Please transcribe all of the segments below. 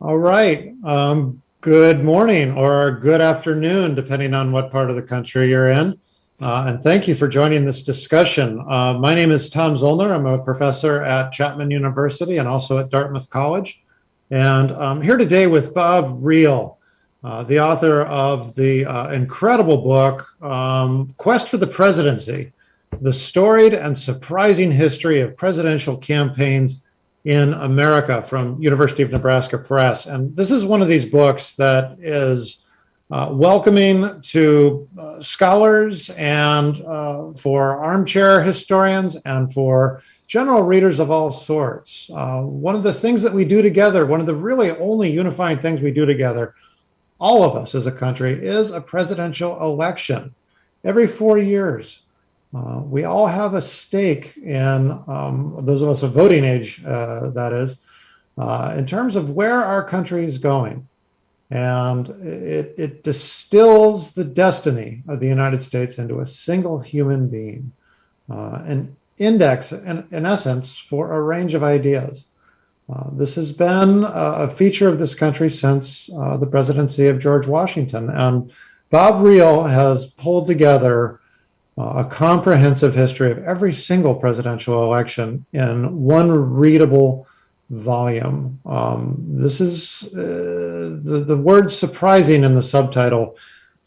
All right. Um, good morning or good afternoon, depending on what part of the country you're in. Uh, and thank you for joining this discussion. Uh, my name is Tom Zoellner. I'm a professor at Chapman University and also at Dartmouth College. And I'm here today with Bob Riehl, uh, the author of the uh, incredible book, um, Quest for the Presidency, the storied and surprising history of presidential campaigns in America from University of Nebraska Press. And this is one of these books that is uh, welcoming to uh, scholars and uh, for armchair historians and for general readers of all sorts. Uh, one of the things that we do together, one of the really only unifying things we do together, all of us as a country, is a presidential election every four years. Uh, we all have a stake in, um, those of us of voting age, uh, that is, uh, in terms of where our country is going. And it, it distills the destiny of the United States into a single human being, uh, an index, in, in essence, for a range of ideas. Uh, this has been a feature of this country since uh, the presidency of George Washington. And Bob Riehl has pulled together a comprehensive history of every single presidential election in one readable volume. Um, this is uh, the, the word surprising in the subtitle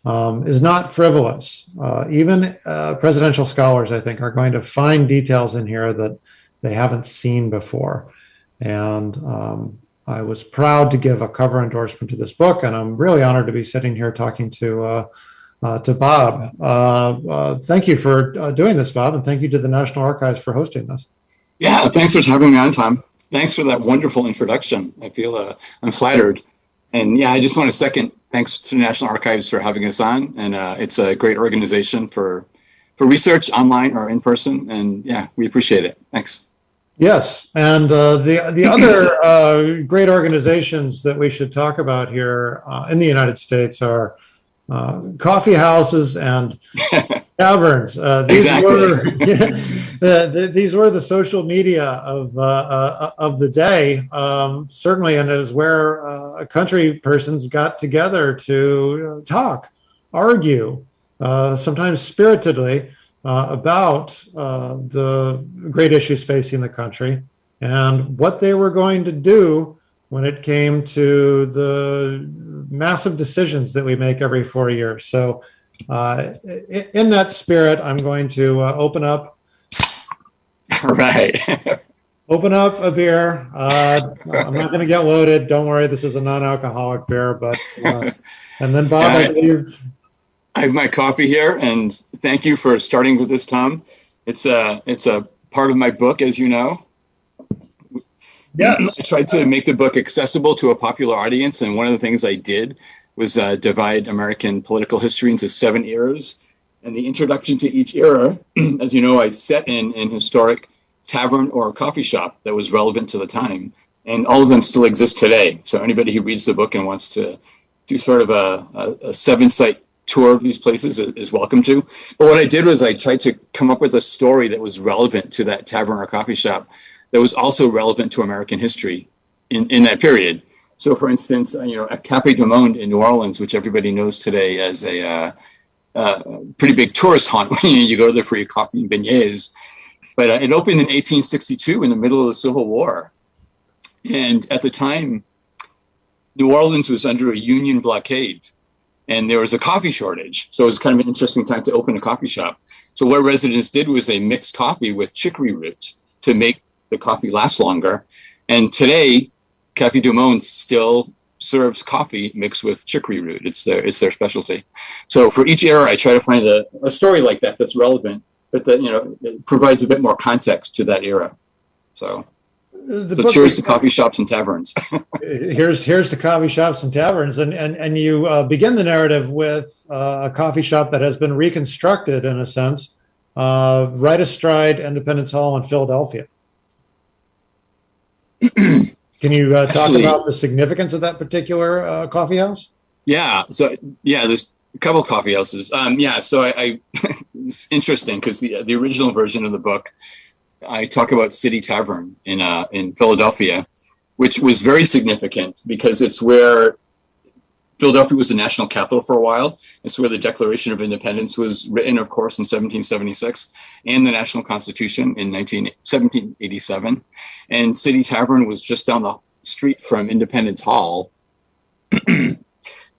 um, is not frivolous. Uh, even uh, presidential scholars, I think, are going to find details in here that they haven't seen before. And um, I was proud to give a cover endorsement to this book, and I'm really honored to be sitting here talking to uh, to Bob. Uh, uh, thank you for uh, doing this, Bob, and thank you to the National Archives for hosting this. Yeah, thanks for having me on, Tom. Thanks for that wonderful introduction. I feel uh, I'm flattered. And yeah, I just want to second thanks to the National Archives for having us on. And uh, it's a great organization for for research online or in person. And yeah, we appreciate it. Thanks. Yes, and uh, the the other uh, great organizations that we should talk about here uh, in the United States are uh, coffee houses and taverns. Uh, these exactly. were yeah, the, these were the social media of uh, uh of the day, um, certainly, and it was where uh, country persons got together to talk, argue, uh, sometimes spiritedly. about the great issues facing the country and what they were going to do when it came to the massive decisions that we make every four years. So uh, in that spirit, I'm going to uh, open up. Right. open up a beer. Uh, I'm not going to get loaded. Don't worry. This is a non-alcoholic beer, but, uh, and then Bob, I believe. I have my coffee here and thank you for starting with this, Tom. It's a, it's a part of my book, as you know. Yes. I tried to make the book accessible to a popular audience, and one of the things I did was uh, divide American political history into seven eras. And the introduction to each era, as you know, I set in an historic tavern or coffee shop that was relevant to the time. And all of them still exist today. So anybody who reads the book and wants to do sort of a, a, a seven site tour of these places is welcome to. But what I did was I tried to come up with a story that was relevant to that tavern or coffee shop that was also relevant to American history in, in that period. So, for instance, uh, you know, at Cafe Du Monde in New Orleans, which everybody knows today as a uh, uh, pretty big tourist haunt when you go there for your coffee and beignets, but uh, it opened in 1862 in the middle of the Civil War, and at the time, New Orleans was under a Union blockade, and there was a coffee shortage. So it was kind of an interesting time to open a coffee shop. So what residents did was they mixed coffee with chicory root to make the coffee lasts longer. And today, Cafe Du Monde still serves coffee mixed with chicory root. It's their it's their specialty. So for each era, I try to find a, a story like that that's relevant, but that you know provides a bit more context to that era. So. The so cheers to coffee shops and taverns. here's here's to coffee shops and taverns, and and and you uh, begin the narrative with uh, a coffee shop that has been reconstructed in a sense, uh, right astride Independence Hall in Philadelphia. Can you uh, talk Actually, about the significance of that particular uh, coffee house? Yeah. So yeah, there's a couple coffee houses. Um, yeah. So I, I it's interesting because the the original version of the book, I talk about City Tavern in uh, in Philadelphia, which was very significant because it's where Philadelphia was the national capital for a while. It's where the Declaration of Independence was written, of course, in 1776, and the National Constitution in 19, 1787. And City Tavern was just down the street from Independence Hall.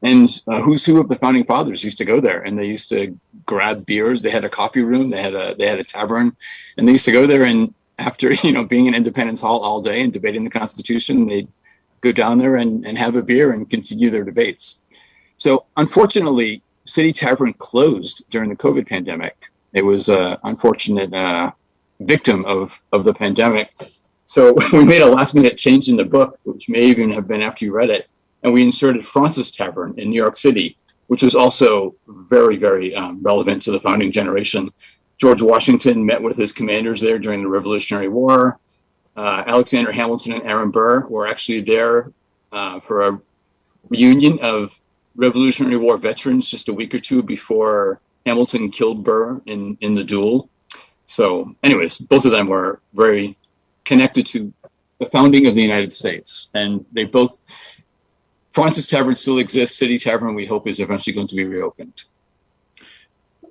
and uh, who's who of the founding fathers used to go there, and they used to grab beers. They had a coffee room, they had a they had a tavern, and they used to go there. And after you know being in Independence Hall all day and debating the Constitution, they'd go down there and, and have a beer and continue their debates. So unfortunately, City Tavern closed during the COVID pandemic. It was an unfortunate uh, victim of, of the pandemic. So we made a last minute change in the book, which may even have been after you read it, and we inserted Fraunces Tavern in New York City, which was also very, very um, relevant to the founding generation. George Washington met with his commanders there during the Revolutionary War uh, Alexander Hamilton and Aaron Burr were actually there uh, for a reunion of Revolutionary War veterans just a week or two before Hamilton killed Burr in, in the duel. So, anyways, both of them were very connected to the founding of the United States. And they both, Fraunces Tavern still exists. City Tavern, we hope, is eventually going to be reopened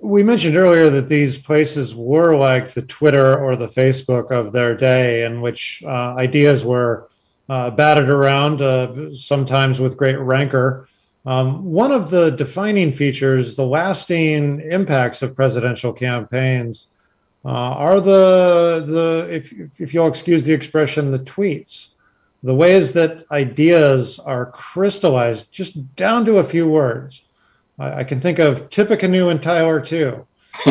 we mentioned earlier that these places were like the Twitter or the Facebook of their day, in which uh, ideas were uh, batted around, uh, sometimes with great rancor. Um, one of the defining features, the lasting impacts of presidential campaigns, uh, are the the if if you'll excuse the expression, the tweets, the ways that ideas are crystallized just down to a few words. I, I can think of Tippecanoe and Tyler too.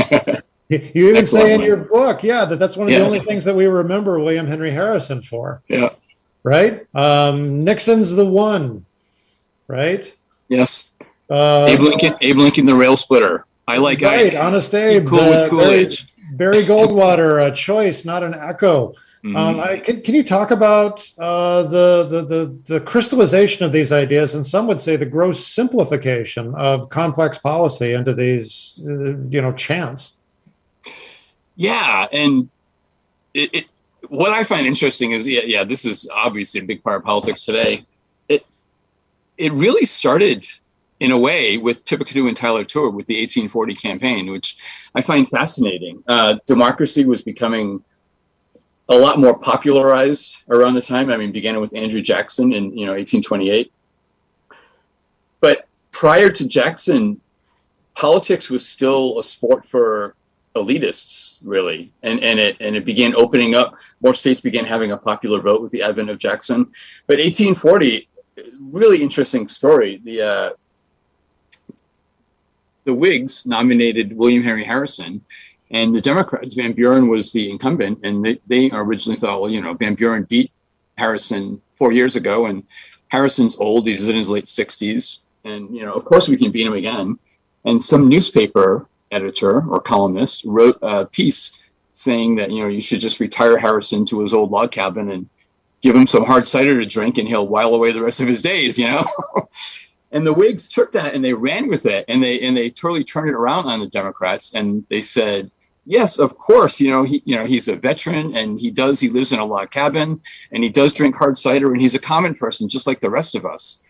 you even say in your book, yeah, that that's one of yes. the only things that we remember William Henry Harrison for. Yeah. Right. Um, Nixon's the one. Right. Yes. Uh, Abe Lincoln. Abe Lincoln, the rail splitter. I like. Right. I, Honest Abe. Cool with Coolidge. Barry Goldwater, a choice, not an echo. Um, mm-hmm. Um, I, can, can you talk about uh, the, the, the the crystallization of these ideas, and some would say the gross simplification of complex policy into these, uh, you know, chants? Yeah, and it, it, what I find interesting is, yeah, yeah, this is obviously a big part of politics today. It it really started in a way with Tippecanoe and Tyler Tour with the 1840 campaign, which I find fascinating. Uh, democracy was becoming a lot more popularized around the time. I mean, began with Andrew Jackson in you know 1828. But prior to Jackson, politics was still a sport for elitists, really, and and it and it began opening up. More states began having a popular vote with the advent of Jackson. But 1840, really interesting story. The uh, the Whigs nominated William Henry Harrison and the Democrats, Van Buren was the incumbent, and they, they originally thought, well, you know, Van Buren beat Harrison four years ago, and Harrison's old; he's in his late sixties, and you know, of course, we can beat him again. And some newspaper editor or columnist wrote a piece saying that you know you should just retire Harrison to his old log cabin and give him some hard cider to drink, and he'll while away the rest of his days. You know. and the Whigs took that and they ran with it, and they and they totally turned it around on the Democrats, and they said, yes, of course, you know, he, you know, he's a veteran and he does, he lives in a log cabin and he does drink hard cider and he's a common person just like the rest of us.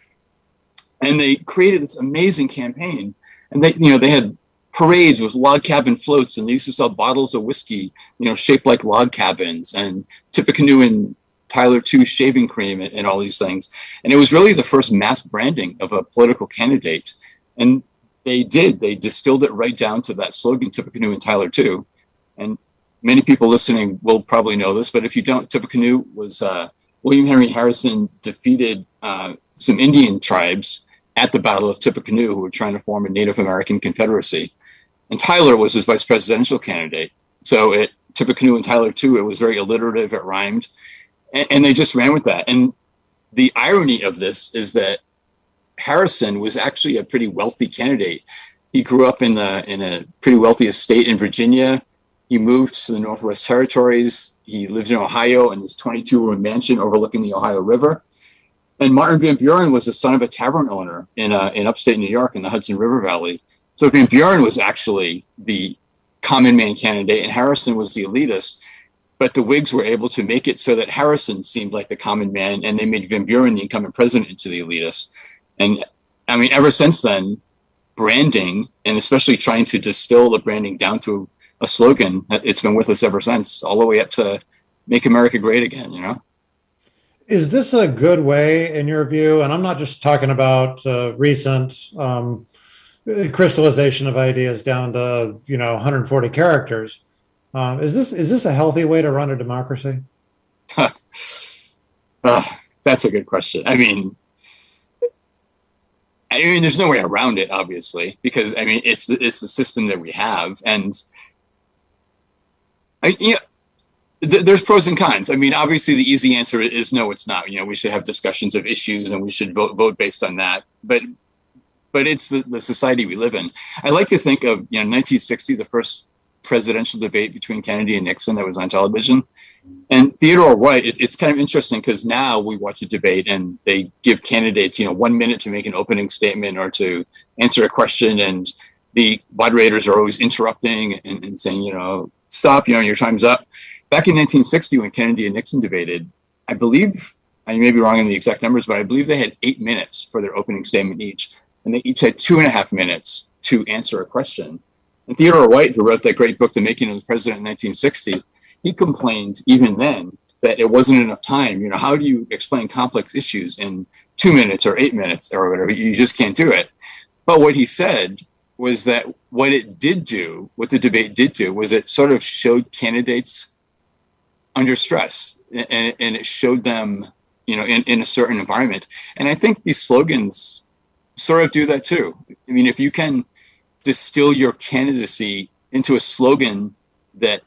And they created this amazing campaign and they, you know, they had parades with log cabin floats and they used to sell bottles of whiskey, you know, shaped like log cabins and Tippecanoe and Tyler 2 shaving cream and, and all these things. And it was really the first mass branding of a political candidate. And they did. They distilled it right down to that slogan, Tippecanoe and Tyler too. And many people listening will probably know this, but if you don't, Tippecanoe was uh, William Henry Harrison defeated uh, some Indian tribes at the Battle of Tippecanoe who were trying to form a Native American Confederacy. And Tyler was his vice presidential candidate. So it Tippecanoe and Tyler too, it was very alliterative, it rhymed. And, and they just ran with that. And the irony of this is that Harrison was actually a pretty wealthy candidate. He grew up in the in a pretty wealthy estate in Virginia. He moved to the Northwest Territories. He lives in Ohio in his 22 room mansion overlooking the Ohio River. And Martin Van Buren was the son of a tavern owner in uh, in upstate New York in the Hudson River Valley. So Van Buren was actually the common man candidate, and Harrison was the elitist. but the Whigs were able to make it so that Harrison seemed like the common man, and they made Van Buren the incumbent president into the elitist. And I mean, ever since then, branding and especially trying to distill the branding down to a slogan, it's been with us ever since, all the way up to "Make America Great Again." You know. Is this a good way, in your view? And I'm not just talking about uh, recent um, crystallization of ideas down to you know 140 characters. Uh, is this is this a healthy way to run a democracy? that's a good question. I mean, I mean, there's no way around it, obviously, because I mean, it's the, it's the system that we have, and I, you know, th- there's pros and cons. I mean, obviously, the easy answer is no, it's not. You know, we should have discussions of issues, and we should vote vote based on that. But but it's the, the society we live in. I like to think of you know 1960, the first presidential debate between Kennedy and Nixon that was on television. And Theodore White, it, it's kind of interesting because now we watch a debate and they give candidates, you know, one minute to make an opening statement or to answer a question, and the moderators are always interrupting and, and saying, you know, stop, you know, your time's up back in 1960 when Kennedy and Nixon debated, I believe I may be wrong in the exact numbers, but I believe they had eight minutes for their opening statement each, and they each had two and a half minutes to answer a question. And Theodore White, who wrote that great book, The Making of the President in 1960, he complained even then that it wasn't enough time. You know, how do you explain complex issues in two minutes or eight minutes or whatever? You just can't do it. But what he said was that what it did do, what the debate did do, was it sort of showed candidates under stress and, and it showed them you know in, in a certain environment and i think these slogans sort of do that too i mean if you can distill your candidacy into a slogan that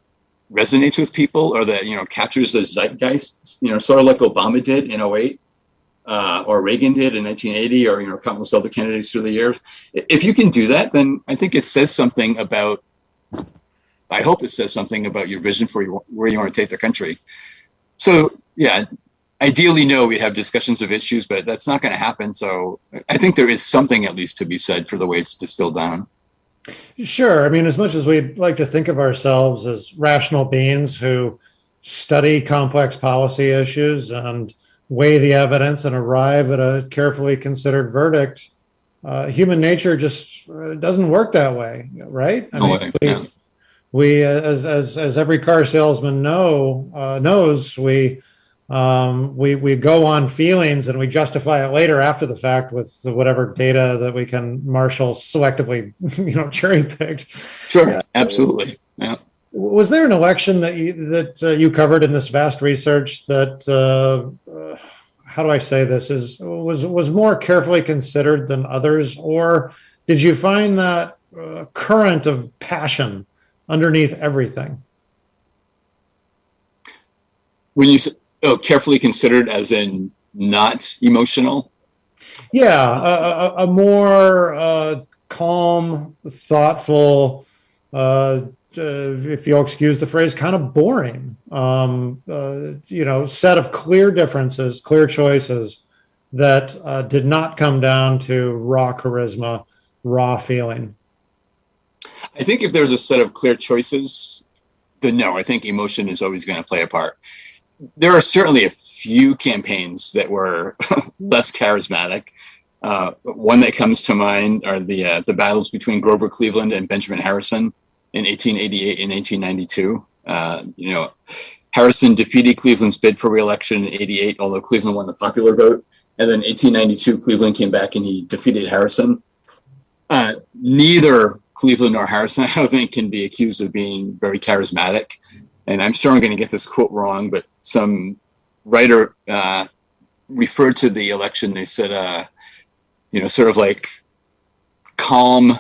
resonates with people or that you know captures the zeitgeist you know sort of like obama did in 08 uh, or reagan did in 1980 or you know countless other candidates through the years if you can do that then i think it says something about I hope it says something about your vision for your, where you want to take the country. So yeah, ideally, no, we'd have discussions of issues, but that's not going to happen. So I think there is something at least to be said for the way it's distilled down. Sure. I mean, as much as we'd like to think of ourselves as rational beings who study complex policy issues and weigh the evidence and arrive at a carefully considered verdict, uh, human nature just uh, doesn't work that way, right? I no mean, way. We, yeah we as as as every car salesman know uh, knows we um, we we go on feelings and we justify it later after the fact with whatever data that we can marshal selectively you know cherry picked sure yeah. absolutely yeah was there an election that you that uh, you covered in this vast research that uh, uh how do I say this is was was more carefully considered than others or did you find that uh, current of passion underneath everything. When you oh, carefully considered, as in not emotional. Yeah, a, a, a more uh, calm, thoughtful. Uh, uh, if you'll excuse the phrase, kind of boring. Um, uh, you know, set of clear differences, clear choices that uh, did not come down to raw charisma, raw feeling. I think if there's a set of clear choices, then no, I think emotion is always going to play a part. There are certainly a few campaigns that were less charismatic. Uh, one that comes to mind are the uh, the battles between Grover Cleveland and Benjamin Harrison in 1888 and 1892. Uh, you know, Harrison defeated Cleveland's bid for reelection in 88, although Cleveland won the popular vote. And then 1892, Cleveland came back and he defeated Harrison. Uh, neither Cleveland nor Harrison, I don't think can be accused of being very charismatic. And I'm sure I'm going to get this quote wrong, but some writer uh, referred to the election. They said, uh, you know, sort of like calm,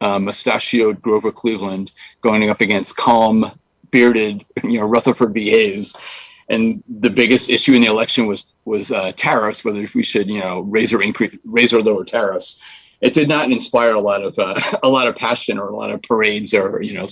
uh, mustachioed Grover Cleveland going up against calm, bearded, you know, Rutherford B. Hayes. And the biggest issue in the election was was uh, tariffs, whether we should, you know, raise or increase, raise or lower tariffs it did not inspire a lot of uh, a lot of passion or a lot of parades or you know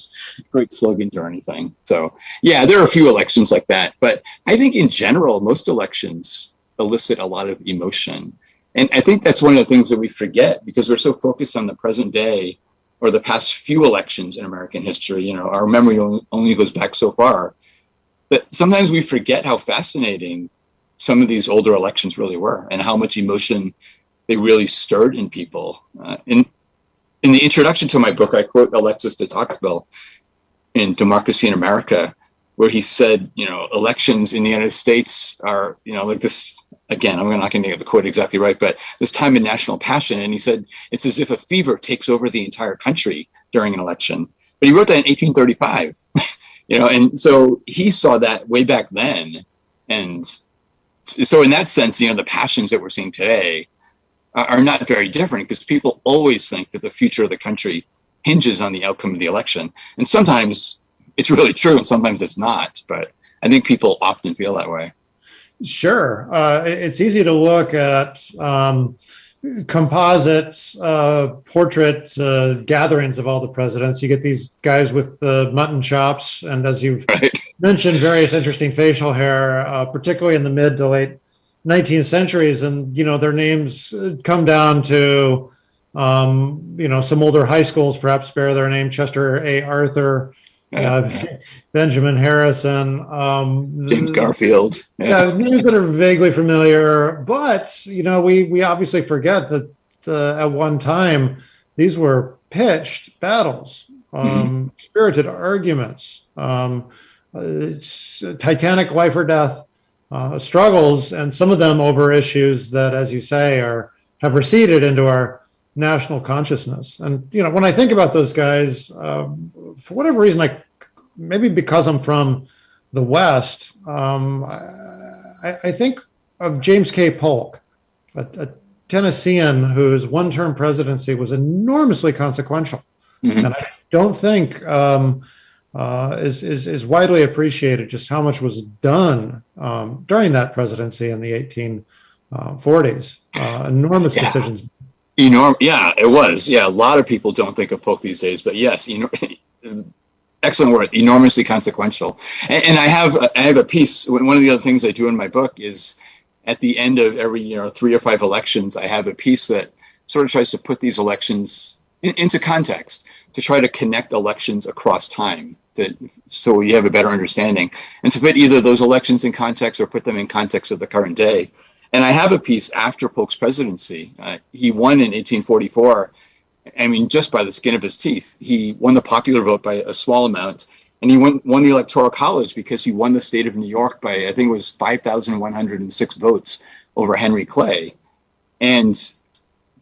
great slogans or anything. So yeah, there are a few elections like that, but I think in general most elections elicit a lot of emotion, and I think that's one of the things that we forget because we're so focused on the present day or the past few elections in American history. You know, our memory only goes back so far. But sometimes we forget how fascinating some of these older elections really were and how much emotion they really stirred in people. Uh, in, in the introduction to my book, I quote Alexis de Tocqueville in Democracy in America, where he said, you know, elections in the United States are, you know, like this, again, I'm not going to get the quote exactly right, but this time in national passion. And he said, it's as if a fever takes over the entire country during an election. But he wrote that in 1835, you know, and so he saw that way back then. And so in that sense, you know, the passions that we're seeing today are not very different because people always think that the future of the country hinges on the outcome of the election. And sometimes it's really true and sometimes it's not, but I think people often feel that way. Sure. Uh, it's easy to look at um, composite uh, portrait uh, gatherings of all the presidents. You get these guys with the mutton chops, and as you've right. mentioned, various interesting facial hair, uh, particularly in the mid to late 19th centuries, and you know their names come down to um, you know some older high schools perhaps bear their name: Chester A. Arthur, uh, Benjamin Harrison, um, James Garfield. Yeah. yeah. names that are vaguely familiar, but you know we we obviously forget that uh, at one time these were pitched battles, um, mm-hmm. spirited arguments, um, titanic life or death uh, struggles, and some of them over issues that, as you say, are have receded into our national consciousness. And you know, when I think about those guys, um, for whatever reason, I maybe because I'm from the West, um, I, I, think of James K. Polk, a, a Tennessean whose one-term presidency was enormously consequential, mm-hmm. and I don't think. Um, uh, is, is, is widely appreciated just how much was done um, during that presidency in the 1840s. Uh, enormous yeah. decisions. Enorm- yeah, it was. Yeah, a lot of people don't think of Polk these days, but yes, you excellent word, enormously consequential. And, and, I have I have a piece. One of the other things I do in my book is at the end of every you know three or five elections, I have a piece that sort of tries to put these elections in, into context to try to connect elections across time so you have a better understanding and to put either those elections in context or put them in context of the current day. And i have a piece after polk's presidency. Uh, he won in 1844 i mean just by the skin of his teeth he won the popular vote by a small amount and he won, won the electoral college because he won the state of new york by i think it was 5106 votes over henry clay. And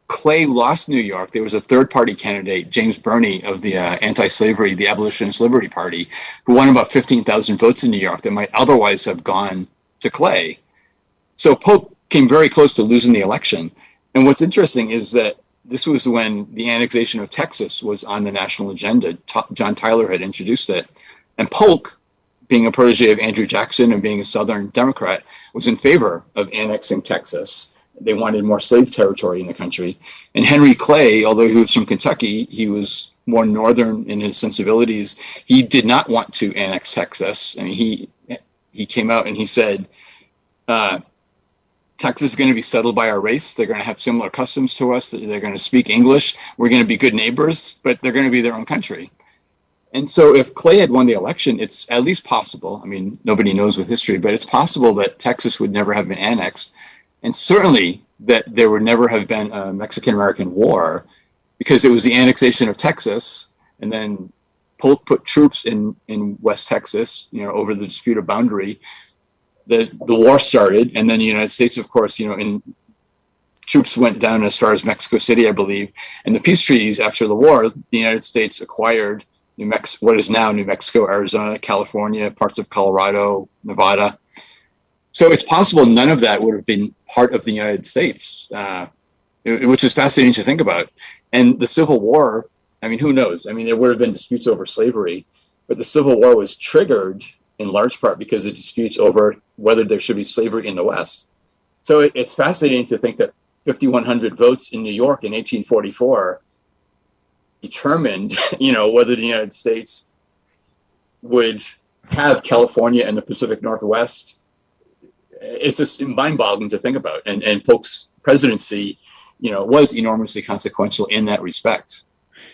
Clay lost New York, there was a third party candidate, James Birney of the uh, anti slavery, the Abolitionist Liberty Party, who won about 15,000 votes in New York that might otherwise have gone to Clay. So Polk came very close to losing the election. And what's interesting is that this was when the annexation of Texas was on the national agenda. T- John Tyler had introduced it. And Polk, being a protege of Andrew Jackson and being a Southern Democrat, was in favor of annexing Texas they wanted more slave territory in the country. And Henry Clay, although he was from Kentucky, he was more northern in his sensibilities. He did not want to annex Texas. I mean, he he came out and he said, uh, Texas is going to be settled by our race. They're going to have similar customs to us. They're going to speak English. We're going to be good neighbors, but they're going to be their own country. And so, if Clay had won the election, it's at least possible. I mean, nobody knows with history, but it's possible that Texas would never have been annexed and certainly that there would never have been a Mexican American War because it was the annexation of Texas and then Polk put troops in, in West Texas, you know, over the disputed boundary. The, the war started, and then the United States, of course, you know, in troops went down as far as Mexico City, I believe. And the peace treaties after the war, the United States acquired New Mex- what is now New Mexico, Arizona, California, parts of Colorado, Nevada, so it's possible none of that would have been part of the United States, uh, which is fascinating to think about. And the Civil War, I mean, who knows? I mean, there would have been disputes over slavery, but the Civil War was triggered in large part because of disputes over whether there should be slavery in the West. So it, it's fascinating to think that 5,100 votes in New York in 1844 determined, you know, whether the United States would have California and the Pacific Northwest it's just mind-boggling to think about. And and Polk's presidency, you know, was enormously consequential in that respect.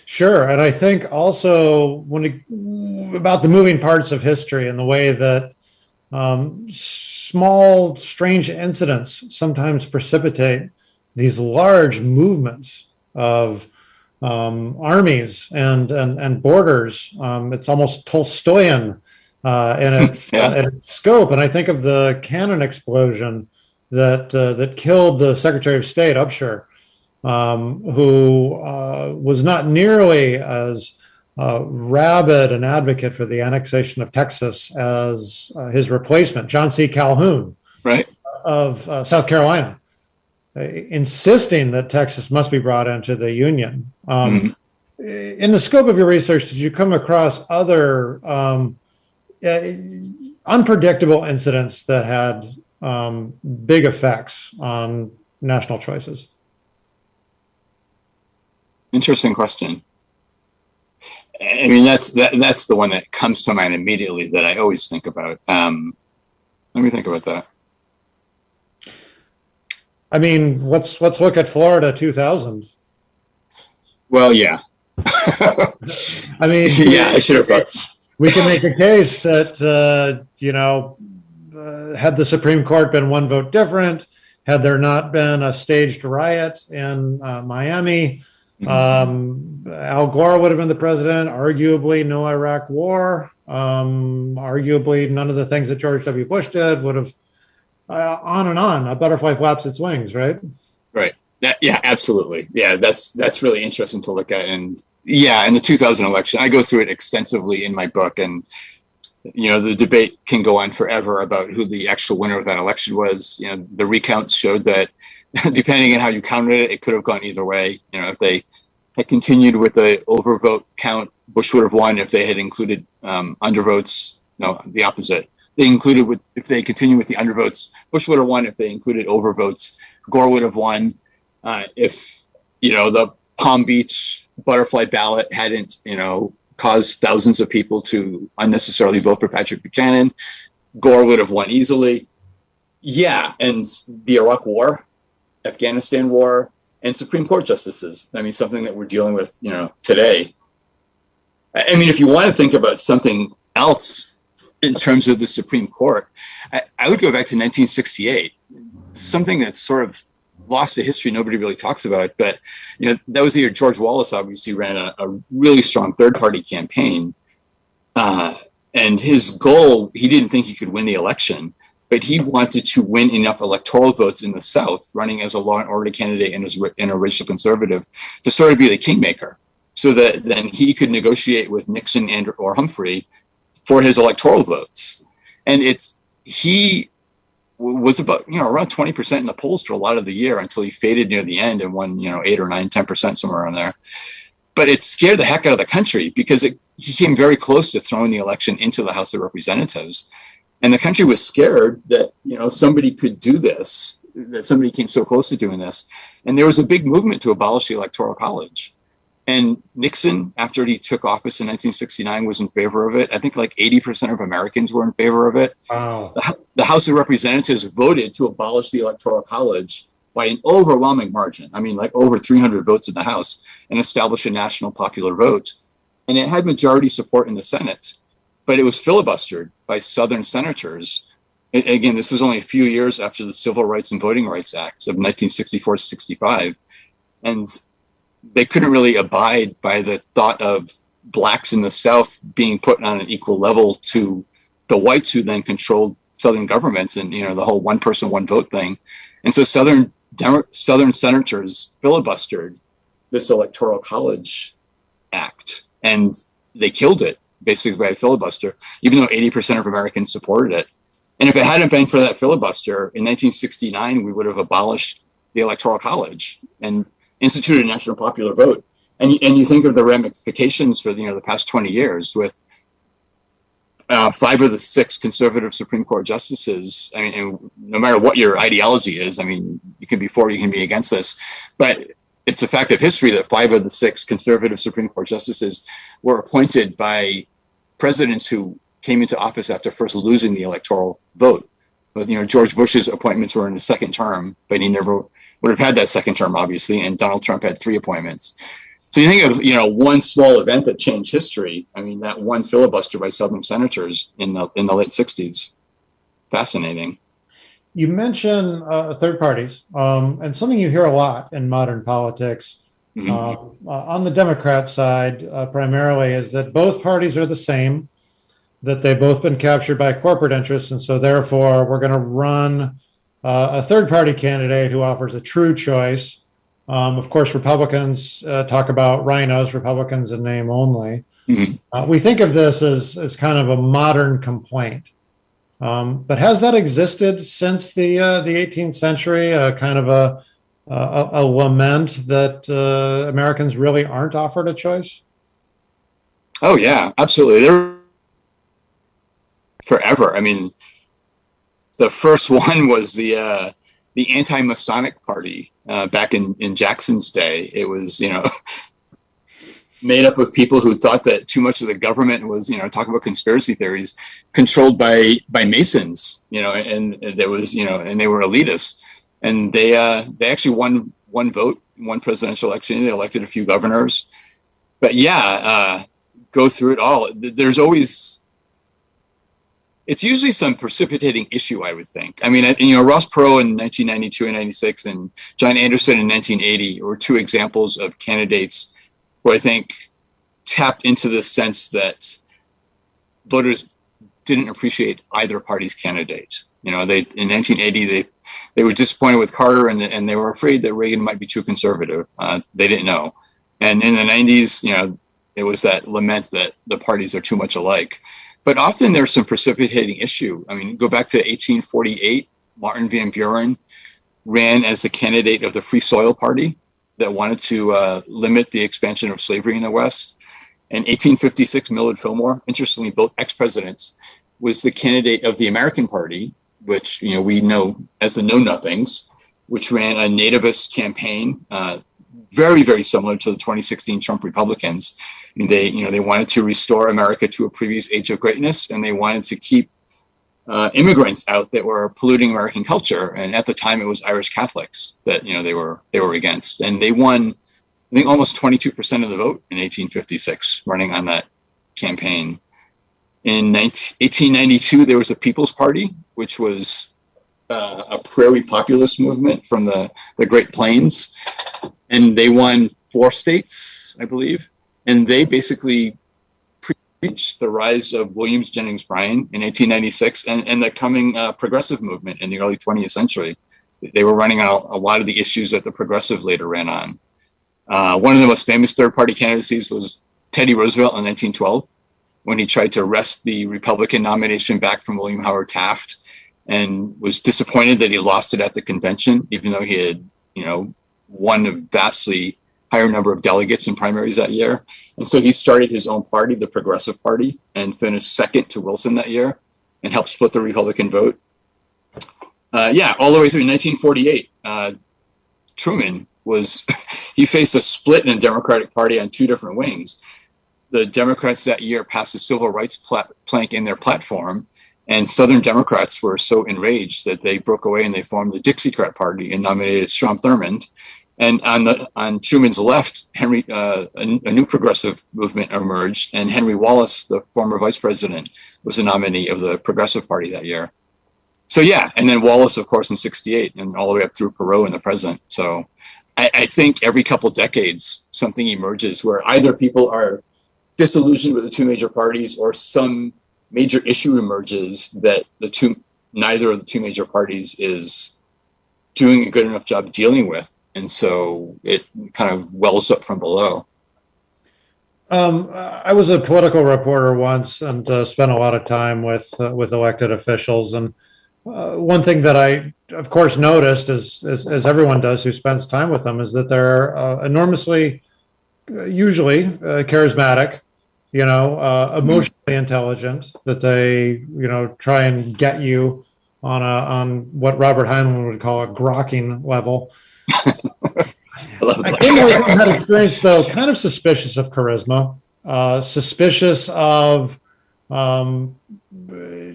Sure, and I think also when it, about the moving parts of history and the way that um, small, strange incidents sometimes precipitate these large movements of um, armies and, and, and borders. Um, it's almost Tolstoyan uh, in, its, yeah. uh, its scope. And I think of the cannon explosion that, uh, that killed the Secretary of State, Upshur, um, who uh, was not nearly as uh, rabid an advocate for the annexation of Texas as uh, his replacement, John C. Calhoun, right, of uh, South Carolina, insisting that Texas must be brought into the Union. Um, mm-hmm. In the scope of your research, did you come across other um, uh, unpredictable incidents that had um, big effects on national choices? Interesting question. I mean, that's that, that's the one that comes to mind immediately that I always think about. Um, let me think about that. I mean, let's let's look at Florida 2000. Well, yeah. I mean, yeah, I should have thought. We can make a case that uh, you know, uh, had the Supreme Court been one vote different, had there not been a staged riot in uh, Miami, um, Al Gore would have been the president. Arguably, no Iraq War. Um, arguably, none of the things that George W. Bush did would have. Uh, on and on. A butterfly flaps its wings, right? Right. Yeah, yeah, absolutely. Yeah, that's that's really interesting to look at. And yeah, in the 2000 election, I go through it extensively in my book, and you know the debate can go on forever about who the actual winner of that election was. You know, the recounts showed that depending on how you counted it, it could have gone either way. You know, if they had continued with the overvote count, Bush would have won. If they had included um, undervotes, no, the opposite. They included with if they continued with the undervotes, Bush would have won. If they included overvotes, Gore would have won. Uh, if you know the Palm Beach butterfly ballot hadn't, you know, caused thousands of people to unnecessarily vote for Patrick Buchanan, Gore would have won easily. Yeah, and the Iraq War Afghanistan war, and Supreme Court justices. I mean, something that we're dealing with, you know, today. I mean, if you want to think about something else in terms of the Supreme Court, I, I would go back to 1968, something that's sort of lost to history nobody really talks about but you know that was the year george wallace obviously ran a, a really strong third party campaign uh, and his goal he didn't think he could win the election but he wanted to win enough electoral votes in the South, running as a law and order candidate and as and a racial conservative, to sort of be the kingmaker, so that then he could negotiate with Nixon and or Humphrey for his electoral votes. And it's he was about you know around 20% in the polls for a lot of the year until he faded near the end and won you know 8 or 9 10% somewhere around there. But it scared the heck out of the country because it, he came very close to throwing the election into the house of representatives. And the country was scared that you know somebody could do this that somebody came so close to doing this. And there was a big movement to abolish the electoral college and nixon after he took office in 1969 was in favor of it i think like 80% of americans were in favor of it wow. the, the house of representatives voted to abolish the electoral college by an overwhelming margin i mean like over 300 votes in the house and establish a national popular vote and it had majority support in the senate but it was filibustered by Southern senators. again, this was only a few years after the Civil Rights and Voting Rights Act of 1964 65. And they couldn't really abide by the thought of blacks in the South being put on an equal level to the whites who then controlled Southern governments and, you know, the whole one person, one vote thing. And so Southern, Southern senators filibustered this Electoral College Act and they killed it basically by a filibuster, even though 80% of Americans supported it. And if it hadn't been for that filibuster in 1969, we would have abolished the Electoral College and instituted a national popular vote. And, and you think of the ramifications for you know the past 20 years with uh, five of the six conservative Supreme Court justices. I mean, no matter what your ideology is, I mean, you can be for, you can be against this, but it's a fact of history that five of the six conservative Supreme Court justices were appointed by presidents who came into office after first losing the electoral vote. But, you know, George Bush's appointments were in his second term, but he never would have had that second term, obviously. And Donald Trump had three appointments. So you think of, you know, one small event that changed history. I mean, that one filibuster by Southern senators in the in the late '60s. fascinating. You mention uh, third parties, um, and something you hear a lot in modern politics mm-hmm. uh, on the Democrat side, uh, primarily, is that both parties are the same, that they've both been captured by corporate interests, and so therefore we're going to run uh, a third party candidate who offers a true choice. Um, of course, Republicans uh, talk about RINOs, Republicans in name only. Mm-hmm. Uh, we think of this as, as kind of a modern complaint. Um, but has that existed since the uh, the 18th century? Uh, kind of a, a, a lament that uh, Americans really aren't offered a choice. Oh yeah, absolutely. There forever. I mean, the first one was the uh, the anti-Masonic Party uh, back in in Jackson's day. It was you know made up of people who thought that too much of the government was, you know, talk about conspiracy theories, controlled by by Masons, you know, and, and there was, you know, and they were elitists, and they uh, they actually won one vote, one presidential election. They elected a few governors, but yeah, uh, go through it all. There's always it's usually some precipitating issue, I would think. I mean, you know, Ross Perot in 1992 and 96 and John Anderson in 1980 were two examples of candidates who I think tapped into the sense that voters didn't appreciate either party's candidate. You know, they in 1980 they they were disappointed with Carter and and they were afraid that Reagan might be too conservative. Uh, they didn't know, and in the 90s, you know, it was that lament that the parties are too much alike. But often there's some precipitating issue. I mean, go back to 1848. Martin Van Buren ran as the candidate of the Free Soil Party, that wanted to uh, limit the expansion of slavery in the West. In 1856, Millard Fillmore, interestingly, both ex-presidents, was the candidate of the American Party, which you know we know as the Know Nothings, which ran a nativist campaign, uh, very very similar to the 2016 Trump Republicans. They you know they wanted to restore America to a previous age of greatness, and they wanted to keep uh, immigrants out that were polluting American culture, and at the time it was Irish Catholics that you know they were they were against, and they won, I think, almost 22 percent of the vote in 1856, running on that campaign. In 19, 1892, there was a People's Party, which was uh, a prairie populist movement from the the Great Plains, and they won four states, I believe, and they basically preached the rise of Williams Jennings Bryan in 1896 and, and the coming uh, progressive movement in the early 20th century. They were running on a, a lot of the issues that the progressive later ran on. Uh, one of the most famous third party candidacies was Teddy Roosevelt in 1912 when he tried to wrest the Republican nomination back from William Howard Taft and was disappointed that he lost it at the convention, even though he had, you know, won a vastly higher number of delegates in primaries that year. And so he started his own party, the Progressive Party, and finished second to Wilson that year and helped split the Republican vote. Uh, yeah, all the way through 1948, uh, Truman was, he faced a split in the Democratic Party on two different wings. The Democrats that year passed a civil rights plank in their platform, and Southern Democrats were so enraged that they broke away and they formed the Dixiecrat Party and nominated Strom Thurmond and on the on Truman's left, Henry uh, a, a, new progressive movement emerged, and Henry Wallace, the former vice president, was a nominee of the Progressive Party that year. So yeah, and then Wallace, of course, in '68, and all the way up through Perot in the present. So I, I think every couple decades, something emerges where either people are disillusioned with the two major parties, or some major issue emerges that the two neither of the two major parties is doing a good enough job dealing with and so it kind of wells up from below. Um, I was a political reporter once and uh, spent a lot of time with uh, with elected officials. And uh, one thing that I, of course, noticed, as, as, as everyone does who spends time with them, is that they're uh, enormously, uh, usually uh, charismatic, you know, emotionally mm-hmm. intelligent. That they, you know, try and get you on a on what Robert Heinlein would call a grokking level. I came away from that experience though, kind of suspicious of charisma, uh, suspicious of um,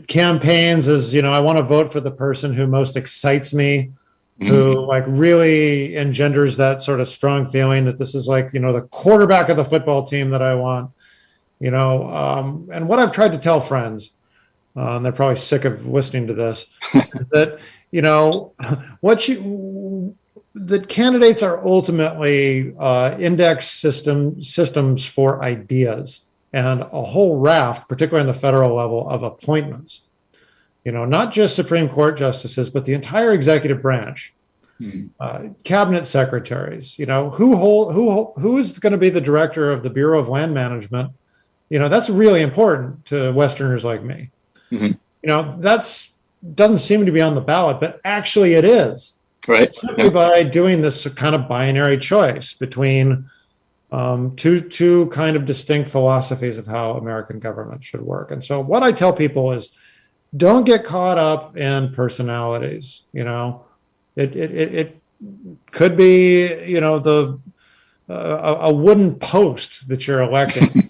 campaigns as you know. I want to vote for the person who most excites me, mm-hmm. who like really engenders that sort of strong feeling that this is like you know the quarterback of the football team that I want. You know, um, and what I've tried to tell friends uh, and they're probably sick of listening to this, that, you know, what you, that candidates are ultimately uh, index system systems for ideas and a whole raft, particularly on the federal level, of appointments. You know, not just Supreme Court justices, but the entire executive branch, hmm. uh, cabinet secretaries. You know, who hold who who is going to be the director of the Bureau of Land Management? You know, that's really important to Westerners like me. Mm-hmm. You know, that's doesn't seem to be on the ballot, but actually it is. Right. Simply yeah. by doing this kind of binary choice between um, two two kind of distinct philosophies of how American government should work. And so, what I tell people is, don't get caught up in personalities. You know, it it it, it could be you know the uh, a wooden post that you're electing.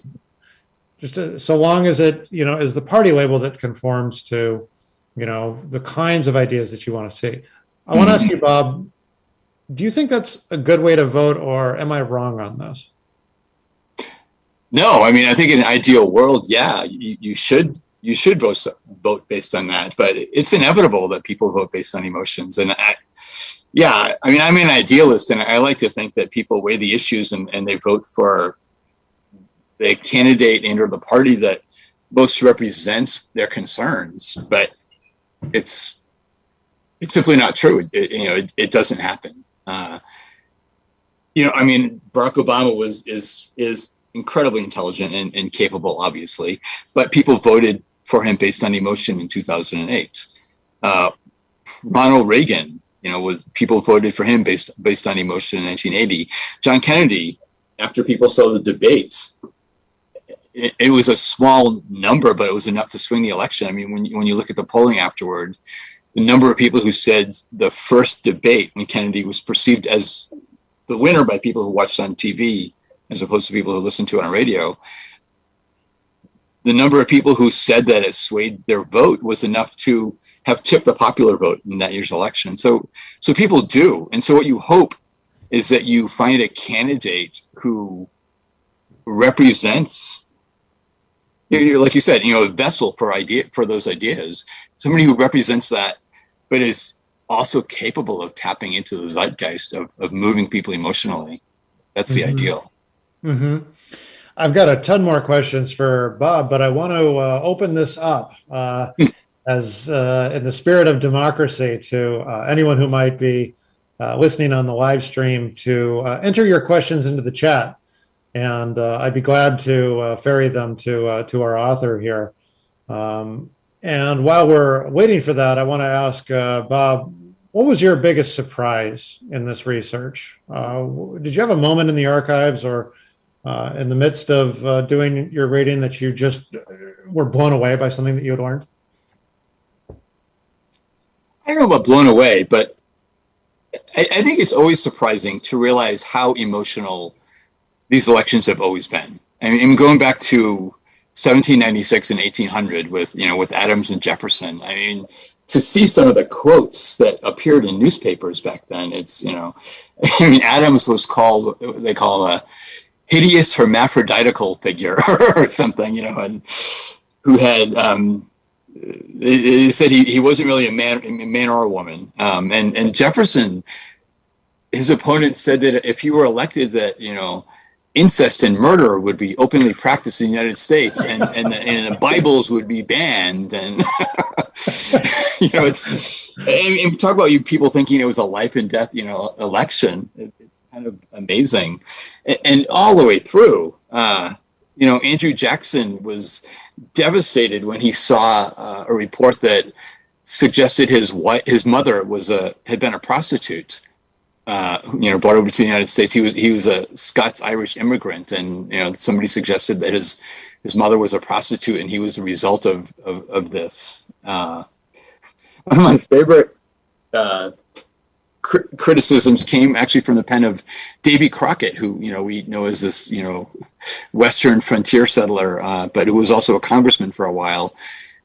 Just to, uh, so long as it you know is the party label that conforms to you know the kinds of ideas that you want to see. I want to ask you, Bob, do you think that's a good way to vote, or am I wrong on this? No, I mean, I think in an ideal world, yeah, you, you should you should vote vote based on that, but it's inevitable that people vote based on emotions. And I, yeah, I mean, I'm an idealist, and I like to think that people weigh the issues and, and they vote for the candidate and or the party that most represents their concerns. But it's it's simply not true. It, you know, it, it doesn't happen. Uh, you know, I mean, Barack Obama was is is incredibly intelligent and, and capable, obviously, but people voted for him based on emotion in 2008. Uh, Ronald Reagan, you know, was people voted for him based based on emotion in 1980. John Kennedy, after people saw the debates, it, it, was a small number, but it was enough to swing the election. I mean, when you, when you look at the polling afterward, the number of people who said the first debate when Kennedy was perceived as the winner by people who watched on TV as opposed to people who listened to it on radio, the number of people who said that it swayed their vote was enough to have tipped the popular vote in that year's election. So, so people do, and so what you hope is that you find a candidate who represents, like you said, you know, a vessel for idea for those ideas. Somebody who represents that, but is also capable of tapping into the zeitgeist of, of moving people emotionally. That's the mm-hmm. ideal. Mm-hmm. I've got a ton more questions for Bob, but I want to uh, open this up uh, hmm. as uh, in the spirit of democracy to uh, anyone who might be uh, listening on the live stream to uh, enter your questions into the chat, and I'd be glad to ferry them to to our author here. Um, and while we're waiting for that, I want to ask Bob, what was your biggest surprise in this research? did you have a moment in the archives or uh, in the midst of uh, doing your reading that you just were blown away by something that you had learned? I don't know about blown away, but I, I think it's always surprising to realize how emotional these elections have always been. I mean, going back to 1796 and 1800 with you know with Adams and Jefferson. I mean, to see some of the quotes that appeared in newspapers back then, it's you know, I mean, Adams was called they call him a hideous hermaphroditical figure or something, you know, and who had um, it, said he, he wasn't really a man, a man or a woman. Um, and and Jefferson, his opponent said that if he were elected, that you know, incest and murder would be openly practiced in the United States, and and, and the Bibles would be banned, and you know, it's and, and talk about you people thinking it was a life and death, you know, election. It, kind of amazing, and, and all the way through. Uh, you know, Andrew Jackson was devastated when he saw uh, a report that suggested his wife, his mother was a had been a prostitute. Uh, you know, brought over to the United States. He was he was a Scots Irish immigrant, and you know, somebody suggested that his his mother was a prostitute, and he was a result of of, of this. Uh, one of my favorite uh, criticisms came actually from the pen of Davy Crockett, who you know we know as this you know Western frontier settler, uh, but who was also a congressman for a while,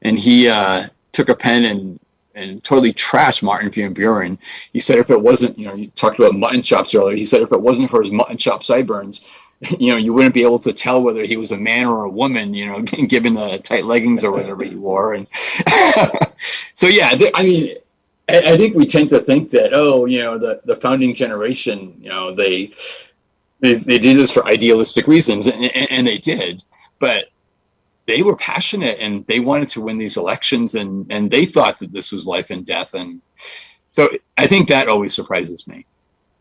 and he uh, took a pen and and totally trashed Martin Van Buren. He said if it wasn't, you know, you talked about mutton chops earlier. He said if it wasn't for his mutton chop sideburns, you know, you wouldn't be able to tell whether he was a man or a woman, you know, given the tight leggings or whatever he wore. And so, yeah, I mean, I think we tend to think that, oh, you know, the, the founding generation, you know, they, they, they did this for idealistic reasons and, and they did, but they were passionate and they wanted to win these elections and, and they thought that this was life and death. And so I think that always surprises me.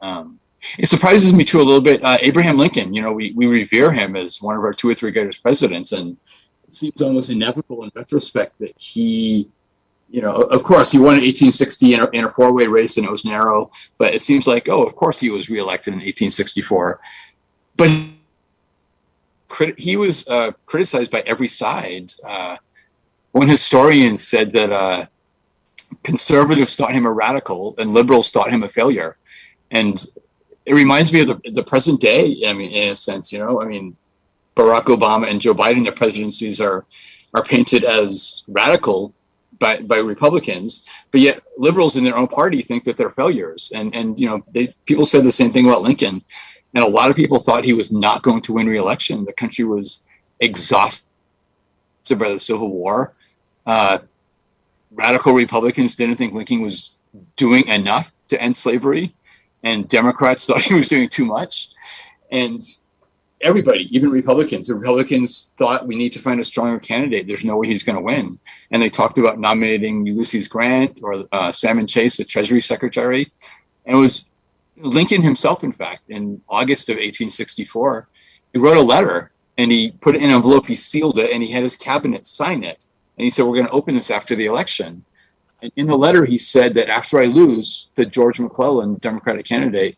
Um, it surprises me too a little bit. Uh, Abraham Lincoln, you know, we, we revere him as one of our two or three greatest presidents, and it seems almost inevitable in retrospect that he, you know, of course, he won in 1860 in a, in a four-way race and it was narrow, but it seems like, oh, of course he was reelected in 1864. But he was uh, criticized by every side. Uh, one historian said that uh, conservatives thought him a radical and liberals thought him a failure. And it reminds me of the, the present day. I mean, in a sense, you know, I mean, Barack Obama and Joe Biden, their presidencies are are painted as radical by, by Republicans, but yet liberals in their own party think that they're failures. And and you know, they, people said the same thing about Lincoln, and a lot of people thought he was not going to win re-election. The country was exhausted by the Civil War. Uh, radical Republicans didn't think Lincoln was doing enough to end slavery and Democrats thought he was doing too much. And everybody, even Republicans, the Republicans thought we need to find a stronger candidate. There's no way he's going to win. And they talked about nominating Ulysses Grant or uh, Salmon Chase, the Treasury Secretary. And it was Lincoln himself, in fact, in August of 1864, he wrote a letter and he put it in an envelope, he sealed it, and he had his cabinet sign it. And he said, We're going to open this after the election. And in the letter, he said that after I lose to George McClellan, the Democratic candidate,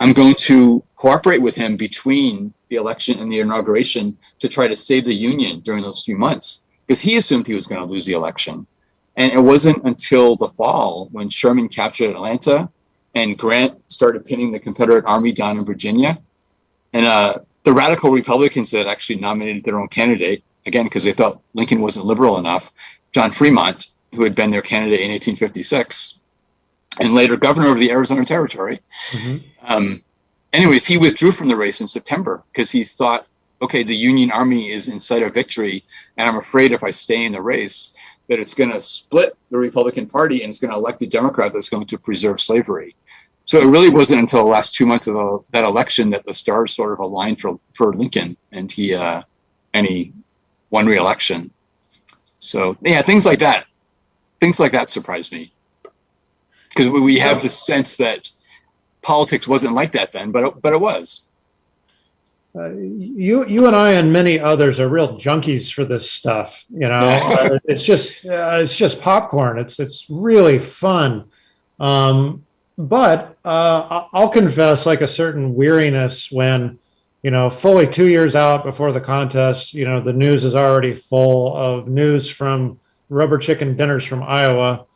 I'm going to cooperate with him between the election and the inauguration to try to save the Union during those few months because he assumed he was going to lose the election. And it wasn't until the fall when Sherman captured Atlanta and Grant started pinning the Confederate Army down in Virginia. And uh, the radical Republicans that actually nominated their own candidate, again, because they thought Lincoln wasn't liberal enough, John Fremont, who had been their candidate in 1856 and later governor of the Arizona Territory. Mm-hmm. Um, anyways, he withdrew from the race in September because he thought, okay, the Union Army is in sight of victory, and I'm afraid if I stay in the race, that it's going to split the Republican Party and it's going to elect a Democrat that's going to preserve slavery. So it really wasn't until the last two months of the, that election that the stars sort of aligned for for Lincoln, and he uh, and he won re-election. So yeah, things like that things like that surprise me because we have the sense that politics wasn't like that then, but it, but it was. Uh, you you and I and many others are real junkies for this stuff. You know, uh, it's just uh, it's just popcorn. It's it's really fun. Um, but uh, I'll confess, like a certain weariness when you know, fully two years out before the contest, you know, the news is already full of news from rubber chicken dinners from Iowa,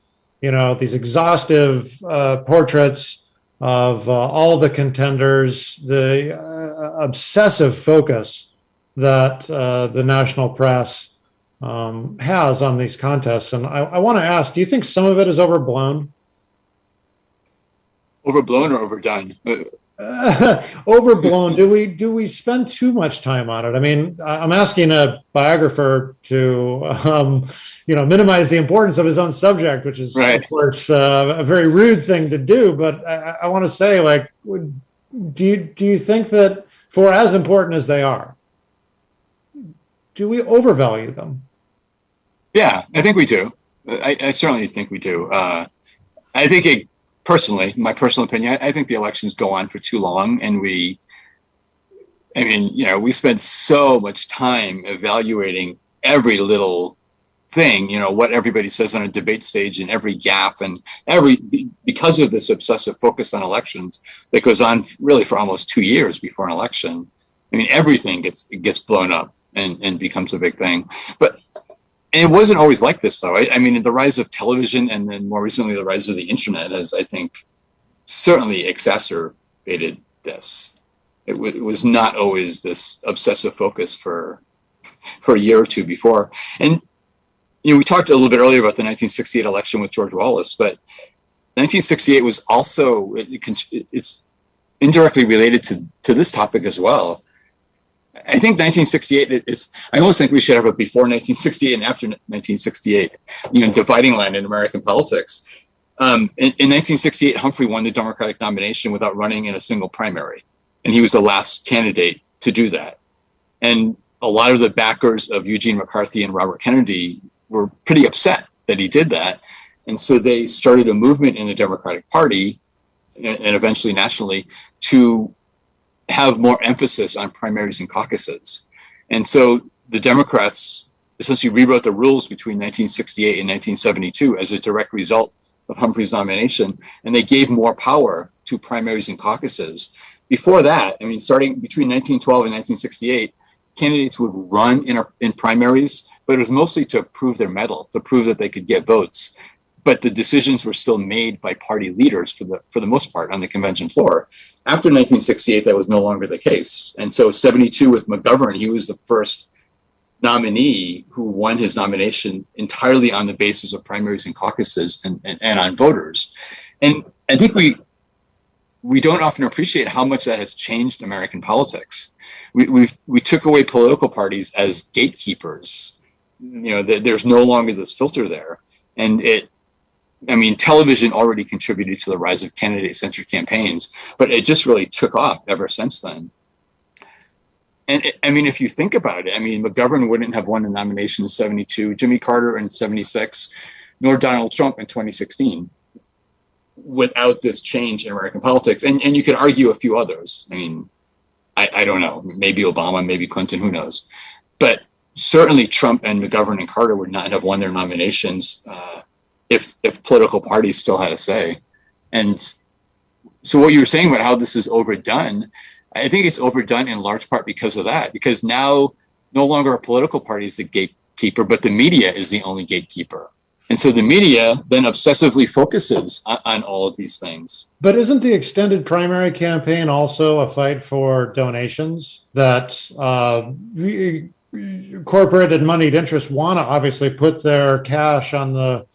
you know, these exhaustive uh, portraits of uh, all the contenders, the uh, obsessive focus that uh, the national press um, has on these contests. And I, I want to ask, do you think some of it is overblown? Overblown or overdone? overblown. Do we do we spend too much time on it? I mean i'm asking a biographer to um, you know minimize the importance of his own subject which is right. of course uh, a very rude thing to do but i, I want to say like do you do you think that for as important as they are do we overvalue them? Yeah i think we do. I, I certainly think we do. Uh, i think it personally, my personal opinion, I, I think the elections go on for too long, and we, I mean, you know, we spend so much time evaluating every little thing, you know, what everybody says on a debate stage and every gap and every because of this obsessive focus on elections that goes on really for almost two years before an election. I mean, everything gets gets blown up and, and becomes a big thing. But and it wasn't always like this though. I, I, mean, the rise of television and then more recently the rise of the internet has, I think, certainly exacerbated this. It, it was not always this obsessive focus for for a year or two before. And you know, we talked a little bit earlier about the 1968 election with George Wallace, but 1968 was also it, it's indirectly related to to this topic as well. I think 1968 is, I almost think we should have a before 1968 and after 1968, you know, dividing line in American politics. Um, in, in 1968, Humphrey won the Democratic nomination without running in a single primary. And he was the last candidate to do that. And a lot of the backers of Eugene McCarthy and Robert Kennedy were pretty upset that he did that. And so they started a movement in the Democratic Party and eventually nationally to have more emphasis on primaries and caucuses. And so the Democrats essentially rewrote the rules between 1968 and 1972 as a direct result of Humphrey's nomination, and they gave more power to primaries and caucuses. Before that, I mean, starting between 1912 and 1968, candidates would run in, a, in primaries, but it was mostly to prove their mettle, to prove that they could get votes but the decisions were still made by party leaders for the for the most part on the convention floor. After 1968, that was no longer the case, and so 72 with McGovern, he was the first nominee who won his nomination entirely on the basis of primaries and caucuses and, and, and on voters. And I think we we don't often appreciate how much that has changed American politics. We we we took away political parties as gatekeepers. You know, there's no longer this filter there, and it I mean, television already contributed to the rise of candidate-centered campaigns, but it just really took off ever since then. And it, I mean, if you think about it, I mean, McGovern wouldn't have won the nomination in 72, Jimmy Carter in 76, nor Donald Trump in 2016 without this change in American politics. And, and you could argue a few others. I mean, I, I don't know, maybe Obama, maybe Clinton, who knows. But certainly Trump and McGovern and Carter would not have won their nominations uh, if if political parties still had a say. And so what you were saying about how this is overdone, I think it's overdone in large part because of that. Because now no longer are political parties the gatekeeper, but the media is the only gatekeeper. And so the media then obsessively focuses on, on, all of these things. But isn't the extended primary campaign also a fight for donations that uh, corporate and moneyed interests want to obviously put their cash on the